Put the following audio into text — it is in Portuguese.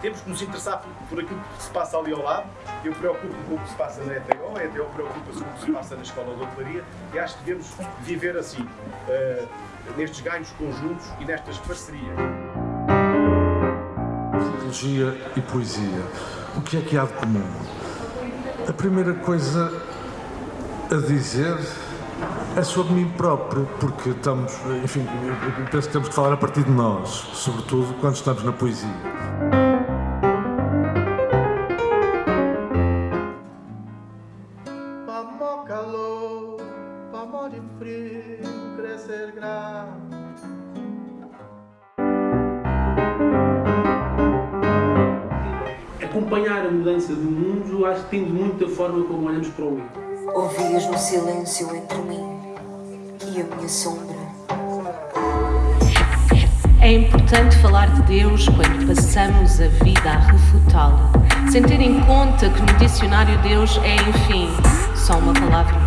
temos que nos interessar por, por, aquilo que se passa ali ao lado. Eu preocupo-me com o que se passa na ETO, a ETO preocupa-se com o que se passa na Escola de Hotelaria e acho que devemos viver assim, uh, nestes ganhos conjuntos e nestas parcerias. Filologia e poesia. O que é que há de comum? A primeira coisa a dizer é sobre mim próprio, porque estamos, enfim, penso que temos que falar a partir de nós, sobretudo quando estamos na poesia. calor, de frio, crescer Acompanhar a mudança do mundo, acho que tem muito da forma como olhamos para o mundo. Ouvias no silêncio entre mim e a minha sombra. É importante falar de Deus quando passamos a vida a refutá-lo, sem ter em conta que no dicionário Deus é, enfim, só uma palavra